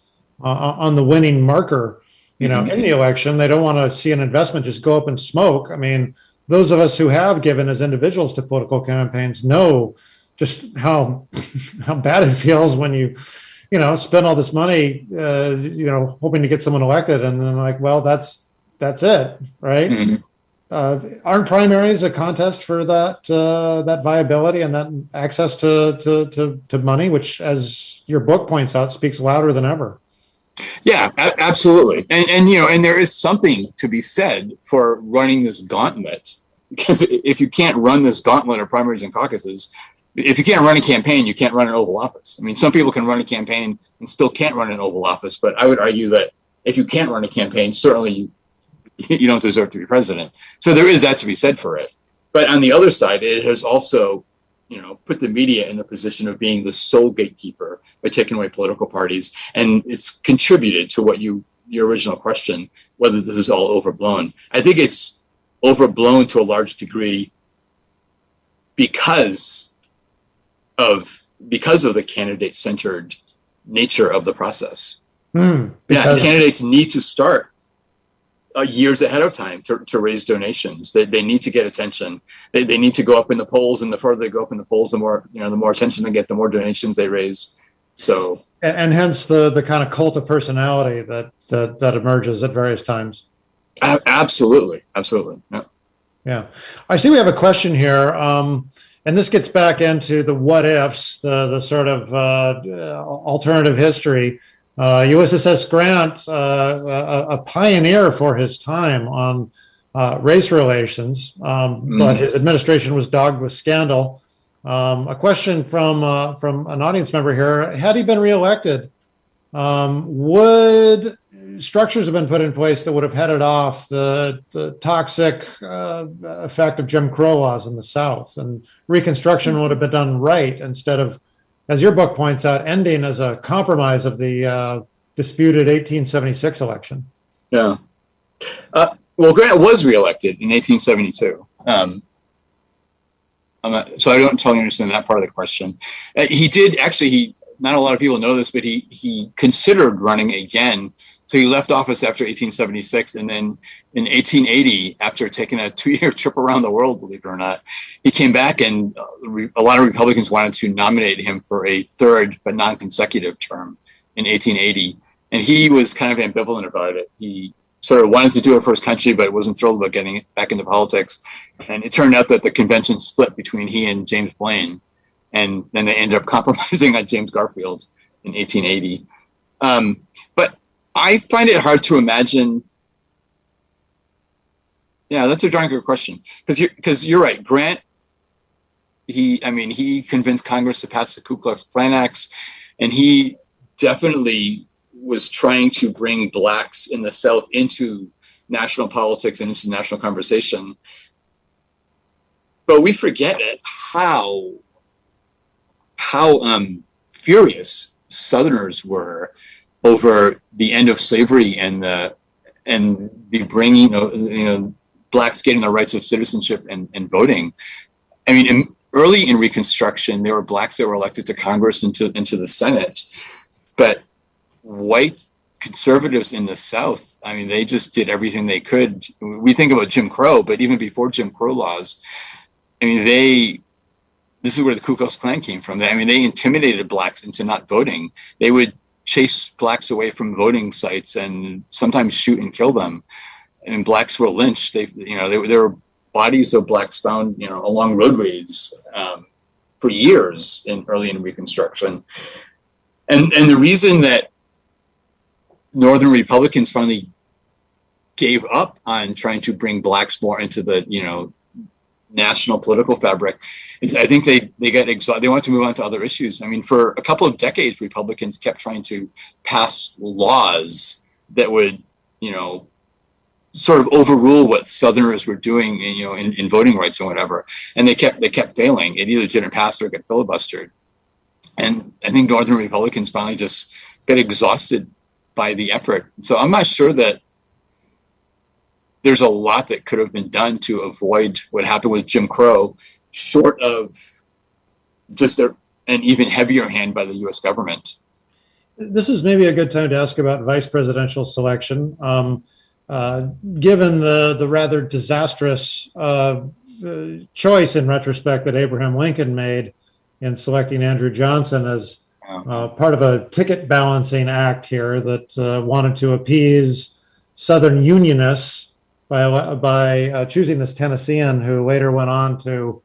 uh, on the winning marker, you know, mm-hmm. in the election. They don't want to see an investment just go up in smoke. I mean, those of us who have given as individuals to political campaigns know just how how bad it feels when you you know spend all this money uh, you know hoping to get someone elected and then like well that's that's it right mm-hmm. uh, aren't primaries a contest for that uh, that viability and that access to, to to to money which as your book points out speaks louder than ever yeah, absolutely. And, and, you know, and there is something to be said for running this gauntlet because if you can't run this gauntlet of primaries and caucuses, if you can't run a campaign, you can't run an Oval Office. I mean, some people can run a campaign and still can't run an Oval Office, but I would argue that if you can't run a campaign, certainly you, you don't deserve to be president. So there is that to be said for it. But on the other side, it has also you know, put the media in the position of being the sole gatekeeper by taking away political parties, and it's contributed to what you your original question, whether this is all overblown. I think it's overblown to a large degree because of because of the candidate centered nature of the process. Mm, yeah, candidates need to start uh, years ahead of time to, to raise donations. They, they need to get attention. They, they need to go up in the polls, and the further they go up in the polls, the more you know, the more attention they get, the more donations they raise. So, and, and hence the the kind of cult of personality that that, that emerges at various times. absolutely, absolutely. Yeah. Yeah, I see. We have a question here. Um, and this gets back into the what ifs, the the sort of uh, alternative history. Uh, Ulysses Grant, uh, a, a, pioneer for his time on uh, race relations, um, mm-hmm. but his administration was dogged with scandal. Um, a question from uh, from an audience member here: Had he been reelected, um, would structures have been put in place that would have headed off the, the toxic uh, effect of Jim Crow laws in the South, and Reconstruction would have been done right instead of as your book points out, ending as a compromise of the uh, disputed 1876 election. Yeah. Uh, well, Grant was reelected in 1872. Um, so I don't totally understand that part of the question. Uh, he did actually. He not a lot of people know this, but he he considered running again. So he left office after 1876, and then in 1880, after taking a two-year trip around the world, believe it or not, he came back, and uh, a lot of Republicans wanted to nominate him for a third but non-consecutive term in 1880, and he was kind of ambivalent about it. He sort of wanted to do it for his country, but wasn't thrilled about getting back into politics. And it turned out that the convention split between he and James Blaine, and then they ended up compromising on James Garfield in 1880. Um, I find it hard to imagine. Yeah, that's a darn good question because you're because you're right. Grant, he, I mean, he convinced Congress to pass the Ku Klux Klan Acts, and he definitely was trying to bring blacks in the South into national politics and into national conversation. But we forget it how how um, furious Southerners were over the end of slavery and the and the bringing of you know blacks getting the rights of citizenship and, and voting. I mean, in, early in Reconstruction, there were blacks that were elected to Congress and to, into the Senate, but white conservatives in the South, I mean, they just did everything they could. We think about Jim Crow, but even before Jim Crow laws, I mean, they this is where the Ku Klux Klan came from. I mean, they intimidated blacks into not voting. They would chase blacks away from voting sites and sometimes shoot and kill them. And blacks were lynched. They, you know, there, were bodies of blacks found, you know, along roadways um, for years in early in Reconstruction. And and the reason that Northern Republicans finally gave up on trying to bring blacks more into the you know national political fabric is I think they they get exhausted. They want to move on to other issues. I mean, for a couple of decades, Republicans kept trying to pass laws that would you know sort of overrule what Southerners were doing, in, you know, in, in voting rights and whatever. And they kept they kept failing. It either didn't pass or get filibustered. And I think Northern Republicans finally just get exhausted by the effort. So I'm not sure that there's a lot that could have been done to avoid what happened with Jim Crow, short of just a, an even heavier hand by the U.S. government. This is maybe a good time to ask about vice presidential selection. Um, uh, given the the rather disastrous uh, choice in retrospect that Abraham Lincoln made in selecting Andrew Johnson as uh, part of a ticket balancing act here that uh, wanted to appease Southern Unionists by by uh, choosing this Tennessean who later went on to,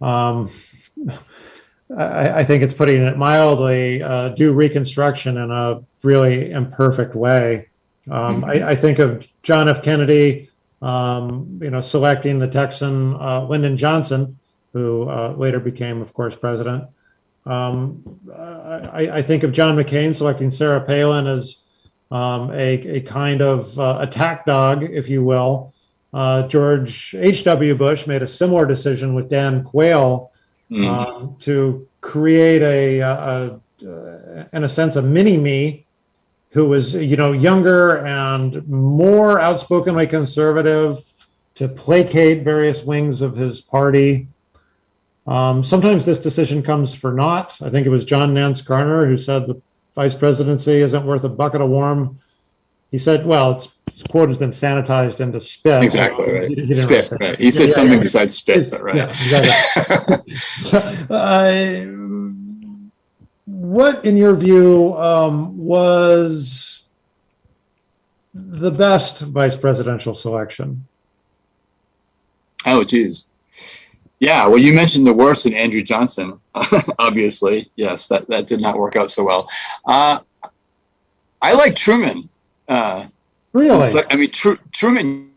um, I, I, think it's putting it mildly, uh, do Reconstruction in a really imperfect way. Um, mm-hmm. I, I, think of John F. Kennedy, um, you know, selecting the Texan uh, Lyndon Johnson, who uh, later became, of course, president. Um, I, I, think of John McCain selecting Sarah Palin as um, a, a, kind of uh, attack dog, if you will. Uh, George H.W. Bush made a similar decision with Dan Quayle mm. um, to create a, a, a, in a sense, a mini me who was, you know, younger and more outspokenly conservative to placate various wings of his party. Um, sometimes this decision comes for naught. I think it was John Nance Garner who said the vice presidency isn't worth a bucket of warm. He said, well, it's, his quote has been sanitized into spit. Exactly, right. He, he spit, right. He said yeah, something yeah, besides spit, but right. Yeah, exactly. so, uh, what, in your view, um, was the best vice presidential selection? Oh, geez. Yeah, well, you mentioned the worst in Andrew Johnson. Obviously, yes, that, that did not work out so well. Uh, I like Truman. Uh, really? Like, I mean, Tr- Truman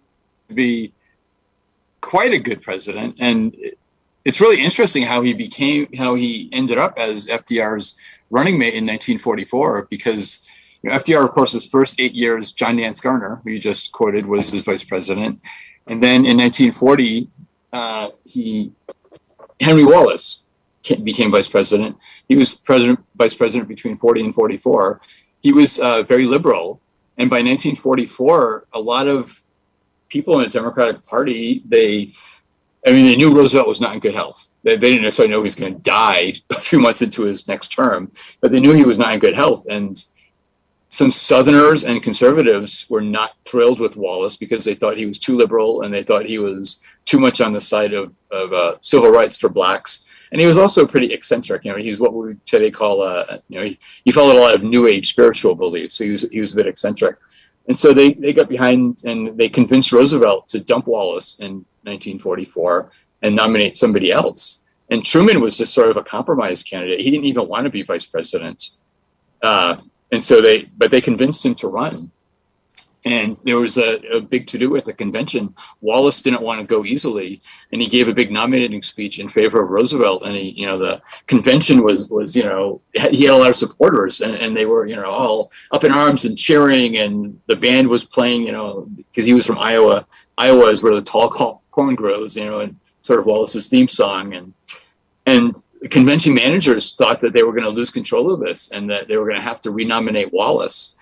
be quite a good president, and it's really interesting how he became, how he ended up as FDR's running mate in 1944, because you know, FDR, of course, his first eight years, John Nance Garner, who you just quoted, was his vice president, and then in 1940 uh, he Henry Wallace became vice president. He was president, vice president between 40 and 44. He was uh, very liberal, and by 1944, a lot of people in the Democratic Party they, I mean, they knew Roosevelt was not in good health. They, they didn't necessarily know he was going to die a few months into his next term, but they knew he was not in good health, and some Southerners and conservatives were not thrilled with Wallace because they thought he was too liberal and they thought he was too much on the side of, of uh, civil rights for blacks. And he was also pretty eccentric. You know, he's what we today call, uh, you know, he, he followed a lot of New Age spiritual beliefs. So he was, he was a bit eccentric. And so they, they got behind and they convinced Roosevelt to dump Wallace in 1944 and nominate somebody else. And Truman was just sort of a compromise candidate. He didn't even want to be vice president. Uh, and so they, but they convinced him to run. And there was a, a big to do at the convention. Wallace didn't want to go easily, and he gave a big nominating speech in favor of Roosevelt. And he, you know, the convention was was you know he had a lot of supporters, and, and they were you know all up in arms and cheering, and the band was playing, you know, because he was from Iowa. Iowa is where the tall corn grows, you know, and sort of Wallace's theme song, and and the convention managers thought that they were going to lose control of this and that they were going to have to renominate Wallace.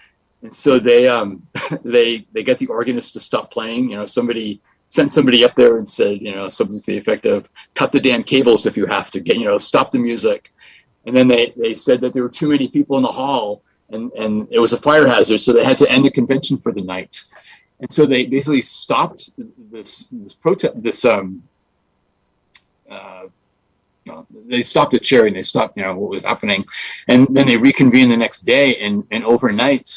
And so they um, they they got the organist to stop playing. You know, somebody sent somebody up there and said, you know, something to the effect of "cut the damn cables if you have to get, you know, stop the music." And then they they said that there were too many people in the hall and and it was a fire hazard, so they had to end the convention for the night. And so they basically stopped this this protest this um uh, they stopped the cheering. They stopped, you know, what was happening, and then they reconvened the next day. And and overnight,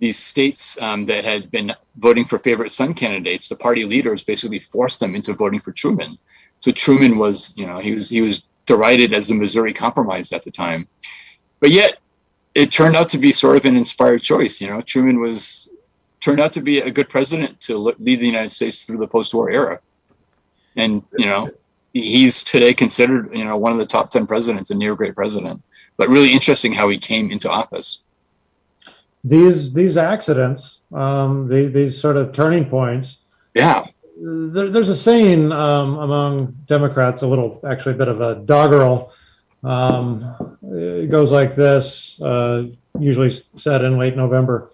these states um, that had been voting for favorite son candidates, the party leaders basically forced them into voting for Truman. So Truman was, you know, he was he was derided as the Missouri Compromise at the time, but yet it turned out to be sort of an inspired choice. You know, Truman was turned out to be a good president to lead the United States through the post-war era, and you know he's today considered you know one of the top 10 presidents and near great president but really interesting how he came into office these these accidents um the, these sort of turning points. Yeah. There, there's a saying um, among democrats a little actually a bit of a doggerel um, it goes like this uh, usually said in late november.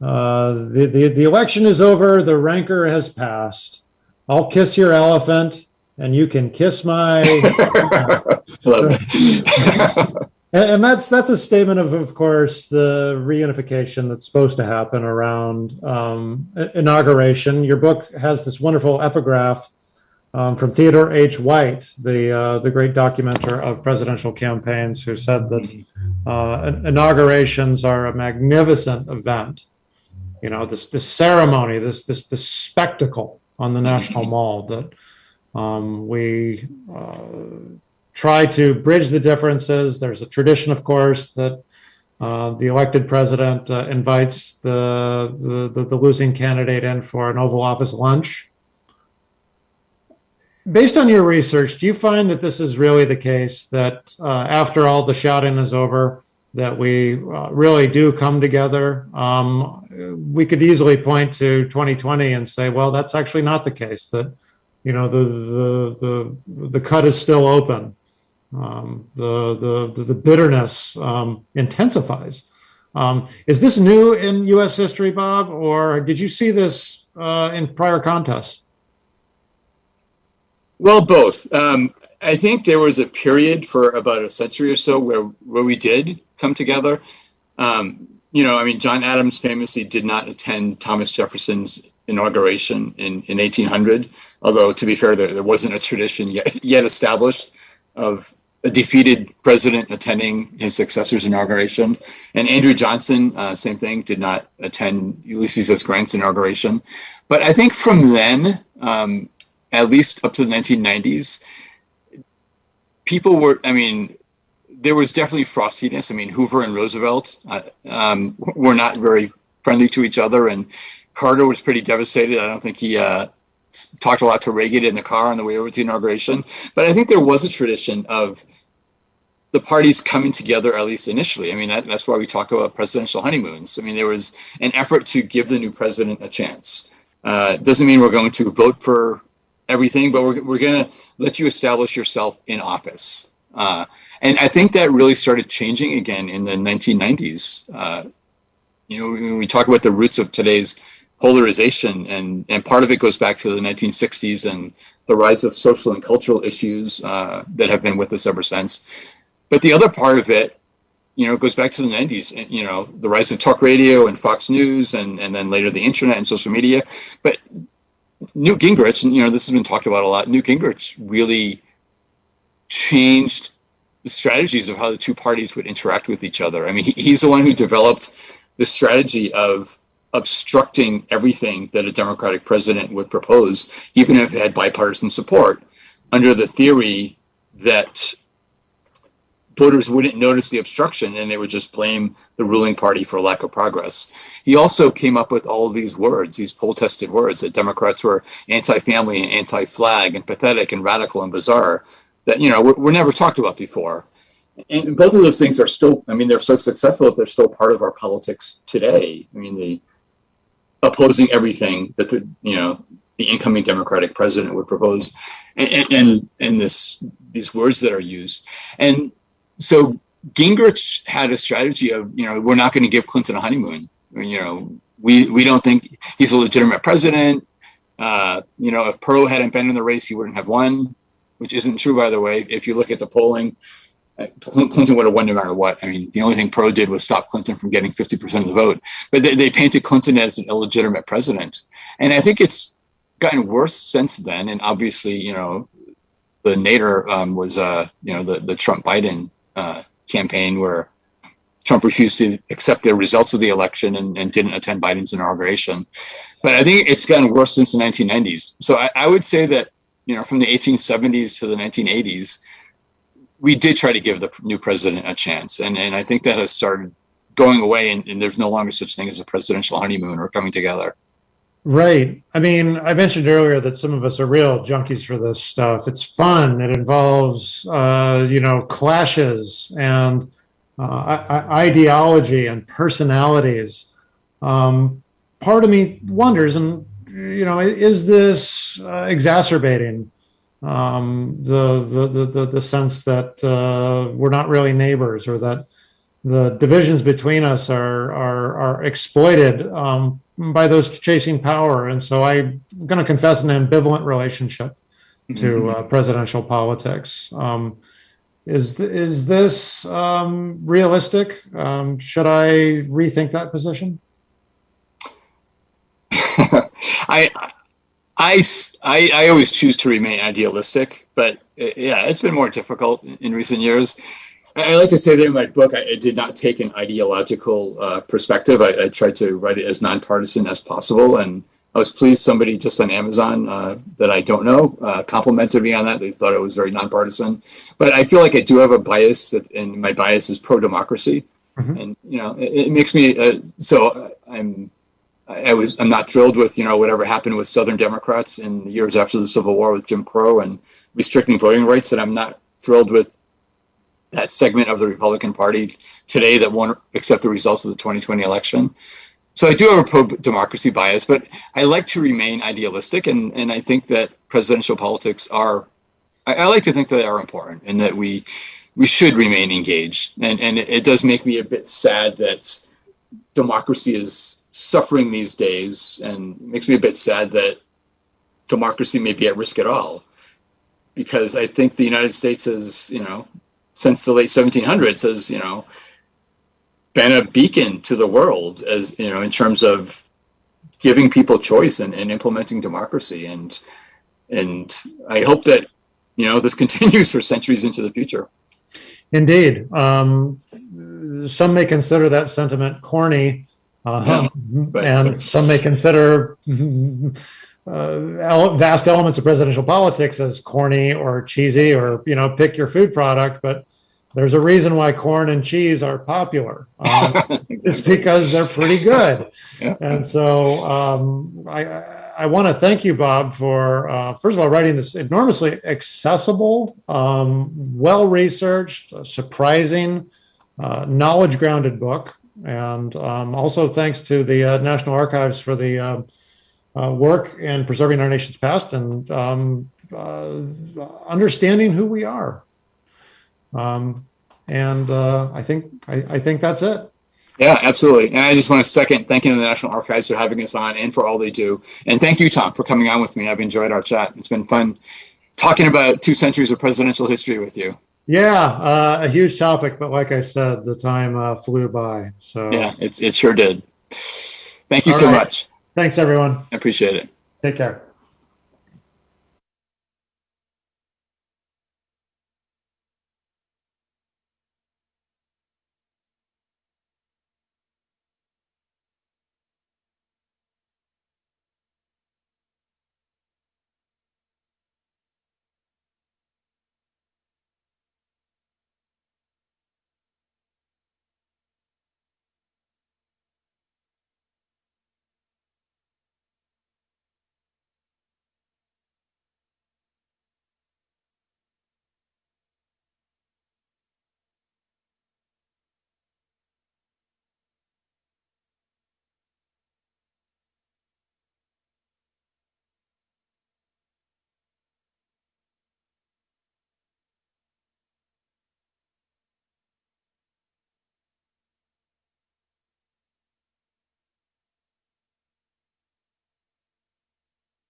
Uh, the, the the election is over the rancor has passed. I'll kiss your elephant and you can kiss my. and, that's that's a statement of, of course, the reunification that's supposed to happen around um, inauguration. Your book has this wonderful epigraph um, from Theodore H. White, the uh, the great documenter of presidential campaigns, who said that uh, inaugurations are a magnificent event. You know, this this ceremony, this this this spectacle on the National Mall that um, we uh, try to bridge the differences. There's a tradition, of course, that uh, the elected president uh, invites the, the, the losing candidate in for an Oval Office lunch. Based on your research, do you find that this is really the case? That uh, after all the shouting is over, that we uh, really do come together. Um, we could easily point to 2020 and say, well, that's actually not the case. That you know the the the the cut is still open. Um, the, the the bitterness um, intensifies. Um, is this new in U.S. history, Bob, or did you see this uh, in prior contests? Well, both. Um, I think there was a period for about a century or so where where we did come together. Um, you know, I mean, John Adams famously did not attend Thomas Jefferson's inauguration in, in 1800. Although, to be fair, there, there wasn't a tradition yet, yet established of a defeated president attending his successor's inauguration. And Andrew Johnson, uh, same thing, did not attend Ulysses S. Grant's inauguration. But I think from then, um, at least up to the 1990s, people were, I mean, there was definitely frostiness. I mean, Hoover and Roosevelt uh, um, were not very friendly to each other, and Carter was pretty devastated. I don't think he uh, talked a lot to Reagan in the car on the way over to the inauguration. But I think there was a tradition of the parties coming together, at least initially. I mean, that, that's why we talk about presidential honeymoons. I mean, there was an effort to give the new president a chance. Uh, doesn't mean we're going to vote for everything, but we're, we're going to let you establish yourself in office. Uh, and I think that really started changing again in the 1990s. Uh, you know, when we talk about the roots of today's polarization, and and part of it goes back to the 1960s and the rise of social and cultural issues uh, that have been with us ever since. But the other part of it you know, goes back to the 90s, you know, the rise of talk radio and Fox News and, and then later the internet and social media. But Newt Gingrich, and you know, this has been talked about a lot, Newt Gingrich really changed the strategies of how the two parties would interact with each other. I mean, he, he's the one who developed the strategy of obstructing everything that a Democratic president would propose, even if it had bipartisan support, under the theory that voters wouldn't notice the obstruction and they would just blame the ruling party for lack of progress. He also came up with all these words, these poll tested words that Democrats were anti family and anti flag and pathetic and radical and bizarre that, you know, were, were never talked about before. And both of those things are still, I mean, they're so successful that they're still part of our politics today. I mean, the opposing everything that the, you know, the incoming Democratic president would propose and, and, and this, these words that are used. And so Gingrich had a strategy of, you know, we're not going to give Clinton a honeymoon. You know, we we don't think he's a legitimate president. Uh, you know, if Perot hadn't been in the race, he wouldn't have won, which isn't true, by the way. If you look at the polling, Clinton would have won no matter what. I mean, the only thing Perot did was stop Clinton from getting 50% of the vote. But they, they painted Clinton as an illegitimate president. And I think it's gotten worse since then. And obviously, you know, the nadir um, was, uh, you know, the, the Trump Biden uh, campaign where Trump refused to accept the results of the election and, and, didn't attend Biden's inauguration. But I think it's gotten worse since the 1990s. So I, I, would say that, you know, from the 1870s to the 1980s, we did try to give the new president a chance. And, and I think that has started going away and, and there's no longer such thing as a presidential honeymoon or coming together. Right. I mean, I mentioned earlier that some of us are real junkies for this stuff. It's fun. It involves, uh, you know, clashes and uh, ideology and personalities. Um, part of me wonders, and you know, is this uh, exacerbating um, the, the, the the sense that uh, we're not really neighbors, or that the divisions between us are are, are exploited um, by those chasing power. And so I'm going to confess an ambivalent relationship to mm-hmm. uh, presidential politics. Um, is is this um, realistic? Um, should I rethink that position? I, I, I, I always choose to remain idealistic, but uh, yeah, it's been more difficult in recent years. I like to say that in my book, I, I did not take an ideological uh, perspective. I, I, tried to write it as nonpartisan as possible, and I was pleased somebody just on Amazon uh, that I don't know uh, complimented me on that. They thought it was very nonpartisan, but I feel like I do have a bias, that, and my bias is pro-democracy, mm-hmm. and you know, it, it makes me uh, so I'm. I was I'm not thrilled with you know whatever happened with Southern Democrats in the years after the Civil War with Jim Crow and restricting voting rights, and I'm not thrilled with that segment of the Republican Party today that won't accept the results of the 2020 election. So I do have a pro democracy bias, but I like to remain idealistic, and, and I think that presidential politics are, I, I like to think that they are important and that we we should remain engaged. And, and it, it does make me a bit sad that democracy is suffering these days and makes me a bit sad that democracy may be at risk at all. Because I think the United States has, you know, since the late 1700s has you know been a beacon to the world as you know in terms of giving people choice and, and implementing democracy. And and i hope that you know this continues for centuries into the future. Indeed. Um, some may consider that sentiment corny uh, but, and but, some may consider uh, vast elements of presidential politics as corny or cheesy or you know pick your food product but there's a reason why corn and cheese are popular um, exactly. it's because they're pretty good. Yeah. and so um, i i want to thank you bob for uh, first of all writing this enormously accessible um, well researched surprising uh, knowledge grounded book and um, also thanks to the uh, national archives for the uh, uh, work in preserving our nation's past and um, uh, understanding who we are. Um, and uh, I think I, I, think that's it. Yeah, absolutely. And I just want to second thanking the National Archives for having us on and for all they do. And thank you, Tom, for coming on with me. I've enjoyed our chat. It's been fun talking about two centuries of presidential history with you. Yeah, uh, a huge topic, but like I said, the time uh, flew by. So Yeah, it, it sure did. Thank you All so right. much. thanks, everyone. I appreciate it. Take care.